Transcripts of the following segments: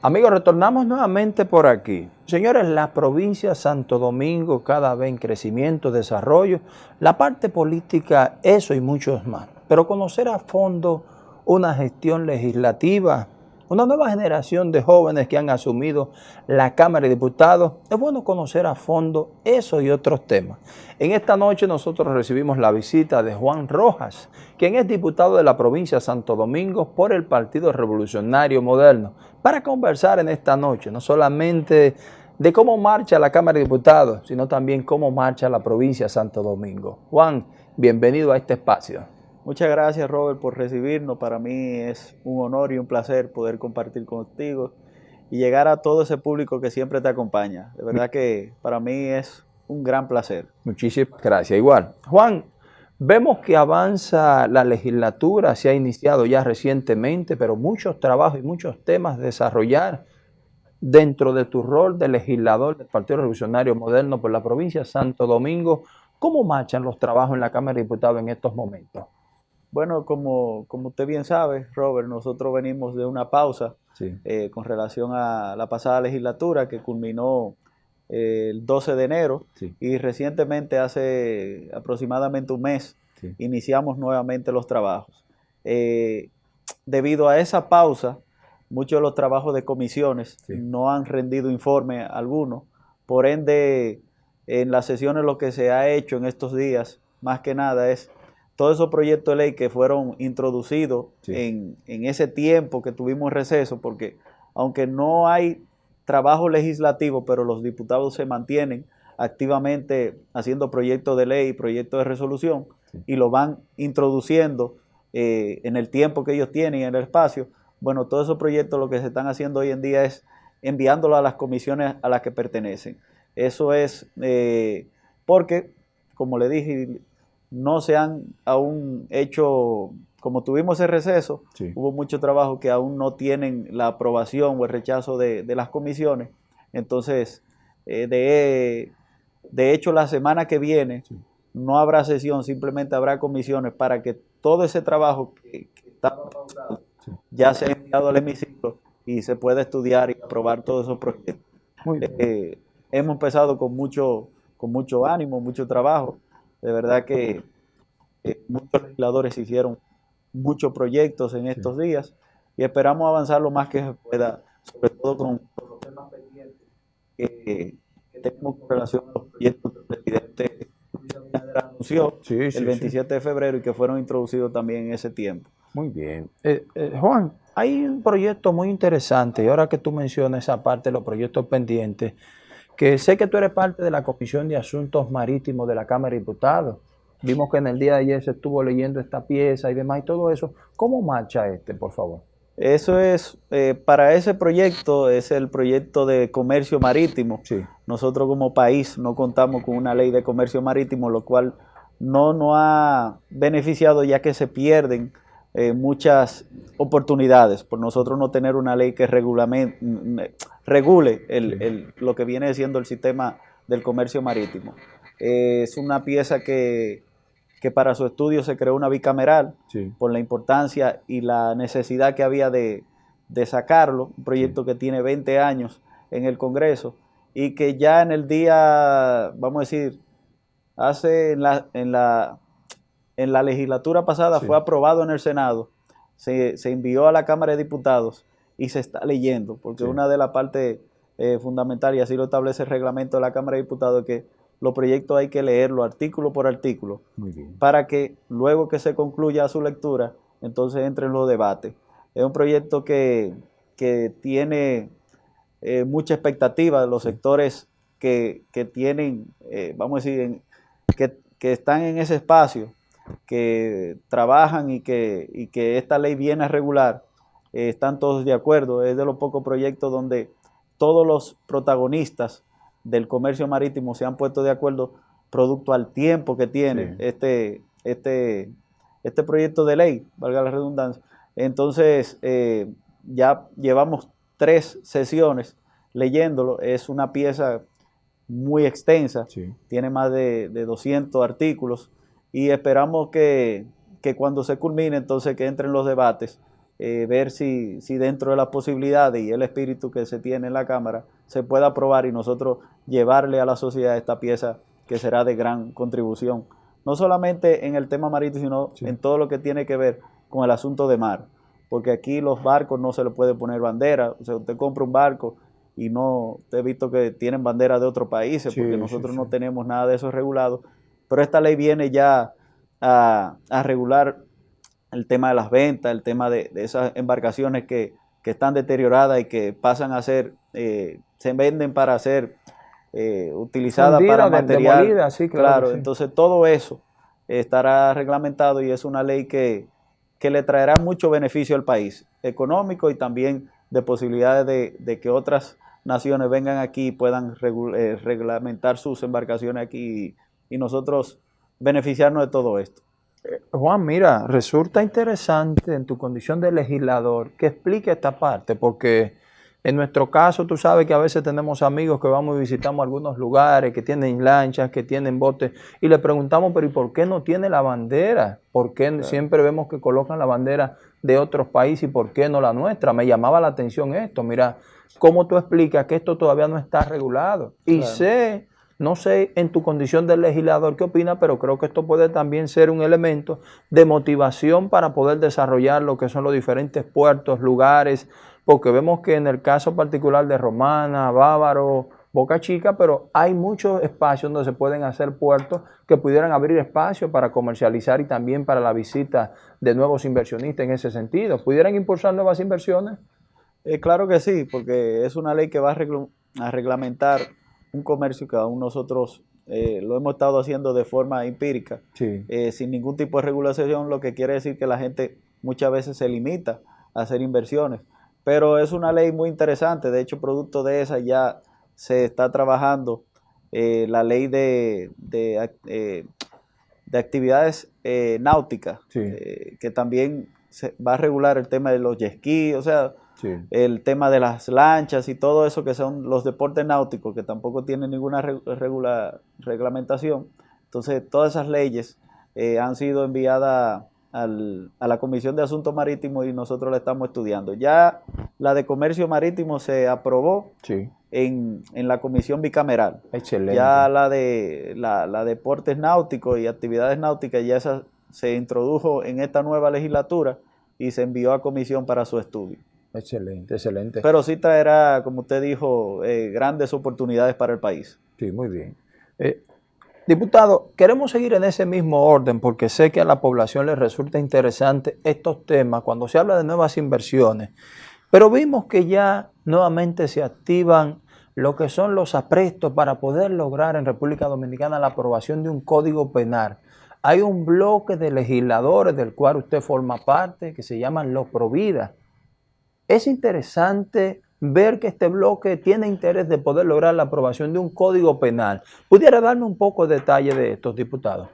Amigos, retornamos nuevamente por aquí. Señores, la provincia de Santo Domingo cada vez en crecimiento, desarrollo, la parte política, eso y muchos más. Pero conocer a fondo una gestión legislativa una nueva generación de jóvenes que han asumido la Cámara de Diputados. Es bueno conocer a fondo eso y otros temas. En esta noche nosotros recibimos la visita de Juan Rojas, quien es diputado de la provincia de Santo Domingo por el Partido Revolucionario Moderno, para conversar en esta noche, no solamente de cómo marcha la Cámara de Diputados, sino también cómo marcha la provincia de Santo Domingo. Juan, bienvenido a este espacio. Muchas gracias Robert por recibirnos. Para mí es un honor y un placer poder compartir contigo y llegar a todo ese público que siempre te acompaña. De verdad que para mí es un gran placer. Muchísimas gracias. Igual. Juan, vemos que avanza la legislatura, se ha iniciado ya recientemente, pero muchos trabajos y muchos temas desarrollar dentro de tu rol de legislador del Partido Revolucionario Moderno por la provincia de Santo Domingo. ¿Cómo marchan los trabajos en la Cámara de Diputados en estos momentos? Bueno, como, como usted bien sabe, Robert, nosotros venimos de una pausa eh, con relación a la pasada legislatura que culminó el 12 de enero y recientemente, hace aproximadamente un mes, iniciamos nuevamente los trabajos. Eh, debido a esa pausa, muchos de los trabajos de comisiones no han rendido informe alguno, por ende, en las sesiones lo que se ha hecho en estos días, más que nada, es todos esos proyectos de ley que fueron introducidos en, ese tiempo que tuvimos receso, porque aunque no hay trabajo legislativo, pero los diputados se mantienen activamente haciendo proyectos de ley, proyectos de resolución, y lo van introduciendo eh, en el tiempo que ellos tienen, en el espacio. Bueno, todos esos proyectos lo que se están haciendo hoy en día es enviándolo a las comisiones a las que pertenecen. Eso es eh, porque, como le dije, no se han aún hecho, como tuvimos el receso, hubo mucho trabajo que aún no tienen la aprobación o el rechazo de, las comisiones. Entonces, eh, de, de, hecho, la semana que viene no habrá sesión, simplemente habrá comisiones para que todo ese trabajo que, estaba pausado ya sea enviado al hemiciclo y se pueda estudiar y aprobar todos esos proyectos. Eh, hemos empezado con mucho, con mucho ánimo, mucho trabajo. De verdad que muchos legisladores hicieron muchos proyectos en estos días y esperamos avanzar lo más que se pueda, sobre todo con, los temas pendientes que, tenemos con relación a los proyectos que el presidente anunció el 27 de febrero y que fueron introducidos también en ese tiempo. Muy bien. Eh, eh, Juan, hay un proyecto muy interesante y ahora que tú mencionas esa parte de los proyectos pendientes, que sé que tú eres parte de la Comisión de Asuntos Marítimos de la Cámara de Diputados. Vimos que en el día de ayer se estuvo leyendo esta pieza y demás y todo eso. ¿Cómo marcha este, por favor? Eso es, eh, para ese proyecto, es el proyecto de comercio marítimo. Sí. Nosotros como país no contamos con una ley de comercio marítimo, lo cual no nos ha beneficiado ya que se pierden eh, muchas oportunidades por nosotros no tener una ley que regule el, lo que viene siendo el sistema del comercio marítimo. Eh, es una pieza que, para su estudio se creó una bicameral por la importancia y la necesidad que había de, sacarlo, un proyecto que tiene 20 años en el Congreso y que ya en el día, vamos a decir, hace en la, en la en la legislatura pasada fue aprobado en el Senado, se, envió a la Cámara de Diputados y se está leyendo, porque una de las partes eh, fundamentales, y así lo establece el reglamento de la Cámara de Diputados, es que los proyectos hay que leerlo artículo por artículo, para que luego que se concluya su lectura, entonces entre en los debates. Es un proyecto que, tiene eh, mucha expectativa de los sectores que, tienen, eh, vamos a decir, que, que, están en ese espacio que trabajan y que, que esta ley viene a regular, eh, están todos de acuerdo. Es de los pocos proyectos donde todos los protagonistas del comercio marítimo se han puesto de acuerdo producto al tiempo que tiene este, este, este proyecto de ley, valga la redundancia. Entonces, eh, ya llevamos tres sesiones leyéndolo. Es una pieza muy extensa, tiene más de, de 200 artículos y esperamos que, cuando se culmine, entonces que entren los debates eh, ver si, si dentro de las posibilidades y el espíritu que se tiene en la Cámara se pueda aprobar y nosotros llevarle a la sociedad esta pieza que será de gran contribución, no solamente en el tema marítimo, sino en todo lo que tiene que ver con el asunto de mar, porque aquí los barcos no se le puede poner bandera, o sea, usted compra un barco y no, he visto que tienen bandera de otros países, porque nosotros no tenemos nada de eso regulado, pero esta ley viene ya a, regular el tema de las ventas, el tema de, esas embarcaciones que, están deterioradas y que pasan a ser, eh, se venden para ser eh, utilizada para material. sí, claro, entonces todo eso estará reglamentado y es una ley que, le traerá mucho beneficio al país, económico y también de posibilidades de, que otras naciones vengan aquí y puedan eh, reglamentar sus embarcaciones aquí y, y nosotros beneficiarnos de todo esto. Juan, mira, resulta interesante en tu condición de legislador que explique esta parte, porque en nuestro caso, tú sabes que a veces tenemos amigos que vamos y visitamos algunos lugares, que tienen lanchas, que tienen botes, y le preguntamos, pero ¿y por qué no tiene la bandera? ¿Por qué siempre vemos que colocan la bandera de otros países y por qué no la nuestra? Me llamaba la atención esto, mira, ¿cómo tú explicas que esto todavía no está regulado? Y sé, no sé en tu condición de legislador qué opina, pero creo que esto puede también ser un elemento de motivación para poder desarrollar lo que son los diferentes puertos, lugares, porque vemos que en el caso particular de Romana, Bávaro, Boca Chica, pero hay muchos espacios donde se pueden hacer puertos que pudieran abrir espacio para comercializar y también para la visita de nuevos inversionistas en ese sentido. ¿Pudieran impulsar nuevas inversiones? Eh, claro que sí, porque es una ley que va a, reglamentar un comercio que aún nosotros eh, lo hemos estado haciendo de forma empírica, eh, sin ningún tipo de regulación, lo que quiere decir que la gente muchas veces se limita a hacer inversiones. Pero es una ley muy interesante, de hecho, producto de esa ya se está trabajando eh, la ley de, de, actividades náuticas, que también se va a regular el tema de los jet o sea, el tema de las lanchas y todo eso que son los deportes náuticos, que tampoco tienen ninguna reglamentación. Entonces, todas esas leyes han sido enviadas al, a la Comisión de Asuntos Marítimos y nosotros la estamos estudiando. Ya la de Comercio Marítimo se aprobó en, la Comisión Bicameral. Excelente. Ya la de la, la Deportes Náuticos y Actividades Náuticas ya esa se introdujo en esta nueva legislatura y se envió a comisión para su estudio. Excelente, excelente. Pero sí traerá, como usted dijo, eh, grandes oportunidades para el país. Sí, muy bien. Eh, Diputado, queremos seguir en ese mismo orden porque sé que a la población le resulta interesante estos temas cuando se habla de nuevas inversiones, pero vimos que ya nuevamente se activan lo que son los aprestos para poder lograr en República Dominicana la aprobación de un código penal. Hay un bloque de legisladores del cual usted forma parte que se llaman los Provida. Es interesante ver que este bloque tiene interés de poder lograr la aprobación de un código penal. ¿Pudiera darme un poco de detalle de estos diputados?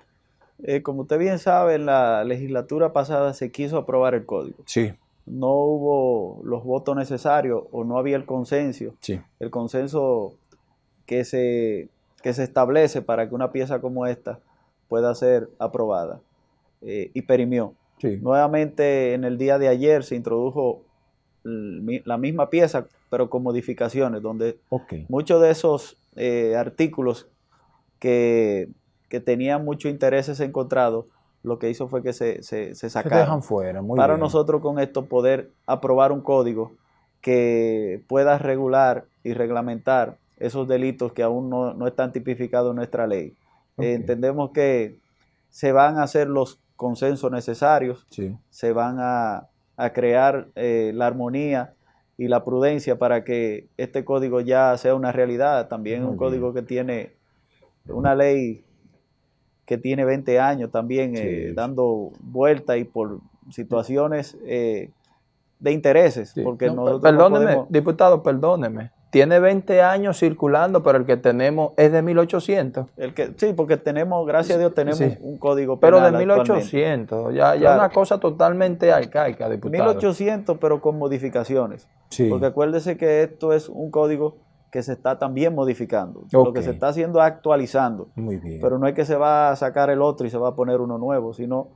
Eh, como usted bien sabe, en la legislatura pasada se quiso aprobar el código. Sí. No hubo los votos necesarios o no había el consenso. Sí. El consenso que se, que se establece para que una pieza como esta pueda ser aprobada. Eh, y perimió. Sí. Nuevamente en el día de ayer se introdujo la misma pieza, pero con modificaciones, donde muchos de esos eh, artículos que, tenían muchos intereses encontrados, lo que hizo fue que se, se, se sacaron. fuera, para nosotros con esto poder aprobar un código que pueda regular y reglamentar esos delitos que aún no, están tipificados en nuestra ley. Eh, entendemos que se van a hacer los consensos necesarios, se van a, a crear eh, la armonía y la prudencia para que este código ya sea una realidad. También un código que tiene una ley que tiene 20 años también eh, dando vuelta y por situaciones eh, de intereses. Porque perdóneme, diputado, perdóneme tiene 20 años circulando, pero el que tenemos es de 1800. El que, sí, porque tenemos, gracias a Dios, tenemos un código penal Pero de 1800, ya, ya una cosa totalmente arcaica, diputado. 1800, pero con modificaciones. Sí. Porque acuérdese que esto es un código que se está también modificando. Lo que se está haciendo es actualizando. Muy bien. Pero no es que se va a sacar el otro y se va a poner uno nuevo, sino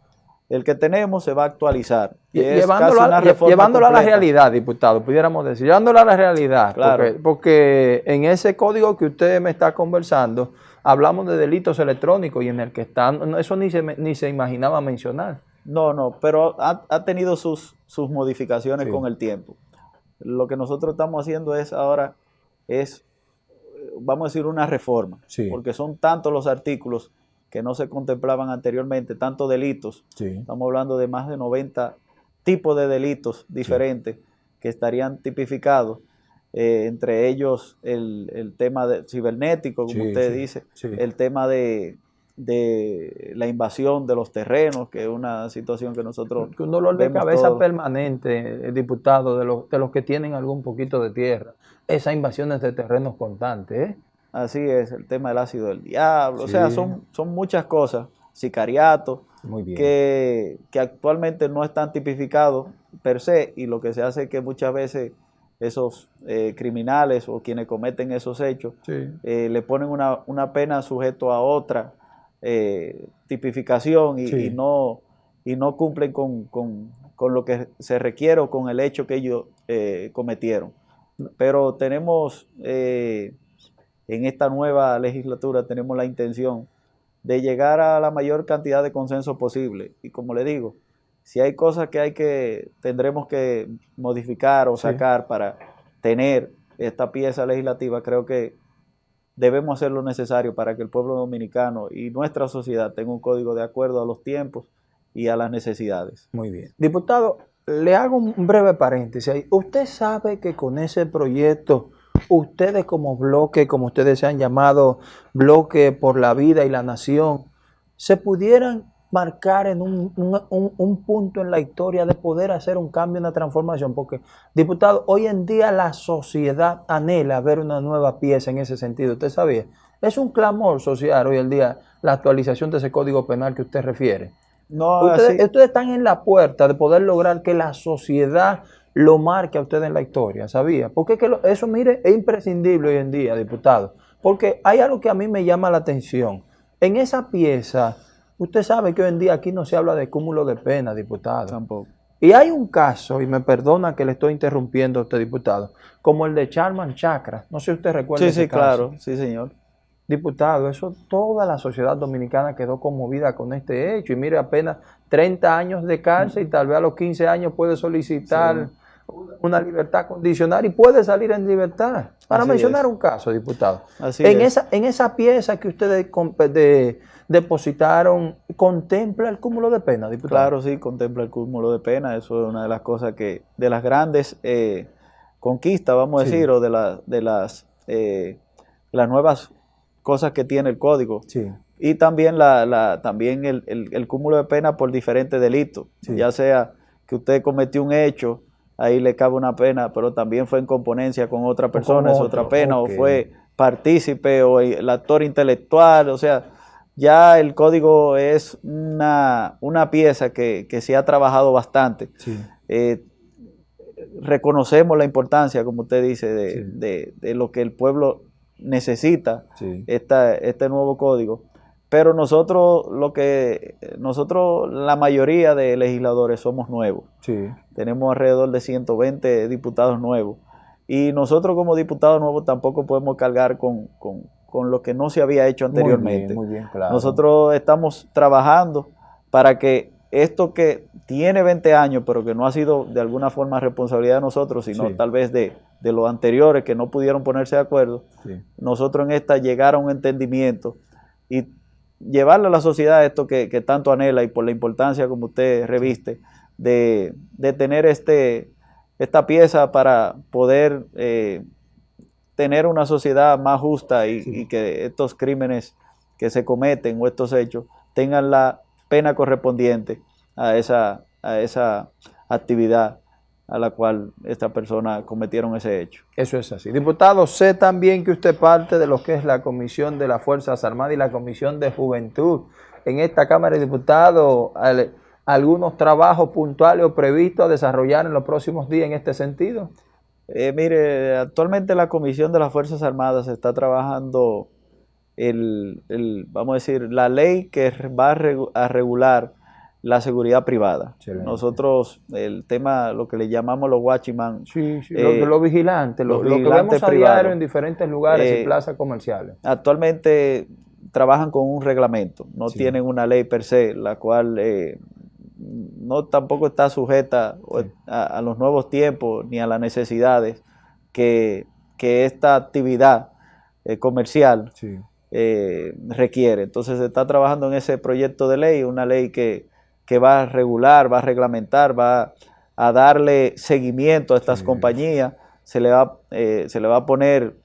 el que tenemos se va a actualizar. llevándolo, a, la realidad, diputado, pudiéramos decir, llevándolo a la realidad, porque, en ese código que usted me está conversando, hablamos de delitos electrónicos y en el que están, eso ni se, ni se imaginaba mencionar. No, no, pero ha, tenido sus, sus modificaciones con el tiempo. Lo que nosotros estamos haciendo es ahora, es, vamos a decir, una reforma, porque son tantos los artículos que no se contemplaban anteriormente, tantos delitos. Estamos hablando de más de 90 tipos de delitos diferentes que estarían tipificados. Eh, entre ellos el, tema de cibernético, como usted dice, el tema de, la invasión de los terrenos, que es una situación que nosotros... Un dolor de cabeza permanente, diputado, de los, de los que tienen algún poquito de tierra. Esas invasiones de terrenos constantes, ¿eh? Así es, el tema del ácido del diablo, o sea, son, son muchas cosas, sicariato, Que, actualmente no están tipificados per se y lo que se hace es que muchas veces esos eh, criminales o quienes cometen esos hechos eh, le ponen una, pena sujeto a otra eh, tipificación y, no, y no cumplen con, con, lo que se requiere o con el hecho que ellos cometieron. Pero tenemos en esta nueva legislatura tenemos la intención de llegar a la mayor cantidad de consenso posible. Y como le digo, si hay cosas que hay que, tendremos que modificar o sacar para tener esta pieza legislativa, creo que debemos hacer lo necesario para que el pueblo dominicano y nuestra sociedad tenga un código de acuerdo a los tiempos y a las necesidades. Muy bien. Diputado, le hago un breve paréntesis. Usted sabe que con ese proyecto ustedes como bloque, como ustedes se han llamado, bloque por la vida y la nación, se pudieran marcar en un, punto en la historia de poder hacer un cambio, una transformación, porque, diputado, hoy en día la sociedad anhela ver una nueva pieza en ese sentido, ¿usted sabía? Es un clamor social hoy en día la actualización de ese código penal que usted refiere. No, ustedes, ustedes están en la puerta de poder lograr que la sociedad lo marque a usted en la historia, ¿sabía? Porque que eso, mire, es imprescindible hoy en día, diputado. Porque hay algo que a mí me llama la atención. En esa pieza, usted sabe que hoy en día aquí no se habla de cúmulo de pena, diputado. Tampoco. Y hay un caso, y me perdona que le estoy interrumpiendo a usted, diputado, como el de Charman Chakra. No sé si usted recuerda. Sí, sí, claro, sí, señor. Diputado, eso toda la sociedad dominicana quedó conmovida con este hecho. Y mire, apenas 30 años de cárcel y tal vez a los 15 años puede solicitar una libertad condicional y puede salir en libertad. Para mencionar un caso, diputado. en, esa, en esa pieza que ustedes depositaron, ¿contempla el cúmulo de pena, diputado? Claro, sí, contempla el cúmulo de pena. Eso es una de las cosas que, de las grandes eh, conquistas, vamos a decir, o de, la, de las, eh, las nuevas cosas que tiene el código. Y también, la, la también el, el, cúmulo de pena por diferentes delitos, ya sea que usted cometió un hecho ahí le cabe una pena, pero también fue en componencia con otra persona, es otra pena, o fue partícipe o el actor intelectual, o sea, ya el código es una, una pieza que, se ha trabajado bastante. Eh, reconocemos la importancia, como usted dice, de, de, lo que el pueblo necesita, esta, este nuevo código. Pero nosotros, lo que nosotros, la mayoría de legisladores somos nuevos. Sí. Tenemos alrededor de 120 diputados nuevos. Y nosotros como diputados nuevos tampoco podemos cargar con, lo que no se había hecho anteriormente. Muy bien, claro. Nosotros estamos trabajando para que esto que tiene 20 años, pero que no ha sido de alguna forma responsabilidad de nosotros, sino tal vez de, los anteriores que no pudieron ponerse de acuerdo, nosotros en esta llegar a un entendimiento y llevarle a la sociedad esto que, tanto anhela y por la importancia como usted reviste de, tener este, esta pieza para poder eh, tener una sociedad más justa y, que estos crímenes que se cometen o estos hechos tengan la pena correspondiente a esa, a esa actividad a la cual esta persona cometieron ese hecho. Eso es así. Diputado, sé también que usted parte de lo que es la Comisión de las Fuerzas Armadas y la Comisión de Juventud. En esta Cámara de Diputados, algunos trabajos puntuales o previstos a desarrollar en los próximos días en este sentido. Eh, mire, actualmente la Comisión de las Fuerzas Armadas está trabajando el, vamos a decir, la ley que va a regular la seguridad privada. Nosotros, el tema, lo que le llamamos los watchman. Sí, sí, eh, los, vigilantes, lo, que vemos a diario en diferentes lugares y eh, plazas comerciales. Actualmente trabajan con un reglamento, no tienen una ley per se, la cual eh, no tampoco está sujeta a, los nuevos tiempos ni a las necesidades que, esta actividad comercial requiere. Entonces se está trabajando en ese proyecto de ley, una ley que que va a regular, va a reglamentar, va a darle seguimiento a estas compañías, se le, va, eh, se le va a poner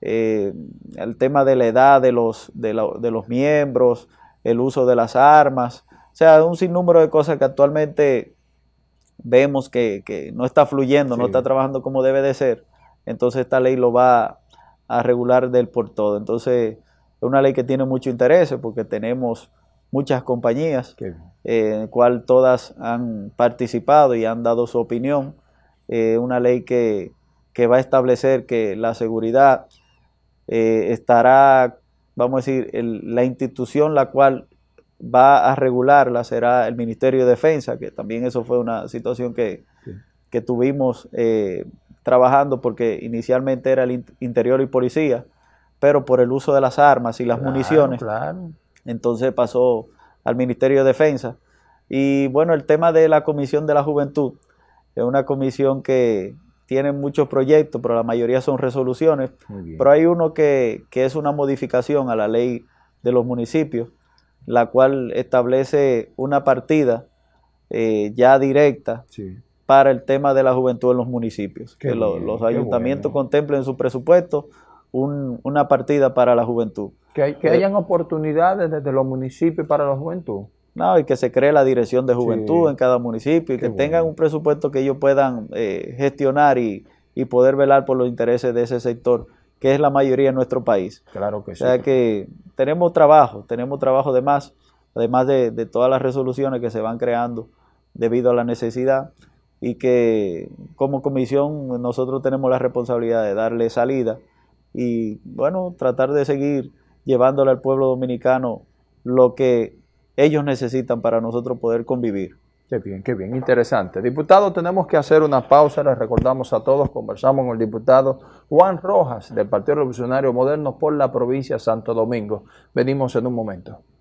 eh, el tema de la edad de los, de, los miembros, el uso de las armas, o sea, un sinnúmero de cosas que actualmente vemos que, no está fluyendo, no está trabajando como debe de ser, entonces esta ley lo va a regular del por todo. Entonces, es una ley que tiene mucho interés porque tenemos muchas compañías, eh, en el cual todas han participado y han dado su opinión. Eh, una ley que, va a establecer que la seguridad eh, estará, vamos a decir, la institución la cual va a regularla será el Ministerio de Defensa, que también eso fue una situación que, tuvimos trabajando porque inicialmente era el interior y policía, pero por el uso de las armas y las municiones, claro entonces pasó al Ministerio de Defensa. Y bueno, el tema de la Comisión de la Juventud es una comisión que tiene muchos proyectos, pero la mayoría son resoluciones. Pero hay uno que, es una modificación a la ley de los municipios, la cual establece una partida eh, ya directa para el tema de la juventud en los municipios. que los ayuntamientos contemplen en su presupuesto una partida para la juventud. Que, que eh, hayan oportunidades desde los municipios para la juventud. No, y que se cree la dirección de juventud en cada municipio y que tengan un presupuesto que ellos puedan eh, gestionar y, poder velar por los intereses de ese sector, que es la mayoría en nuestro país. Claro que sí. O sea que tenemos trabajo, tenemos trabajo de más, además de, de todas las resoluciones que se van creando debido a la necesidad y que como comisión nosotros tenemos la responsabilidad de darle salida y bueno, tratar de seguir llevándole al pueblo dominicano lo que ellos necesitan para nosotros poder convivir. Qué bien, qué bien, interesante. Diputado, tenemos que hacer una pausa, les recordamos a todos, conversamos con el diputado Juan Rojas del Partido Revolucionario Moderno por la provincia de Santo Domingo. Venimos en un momento.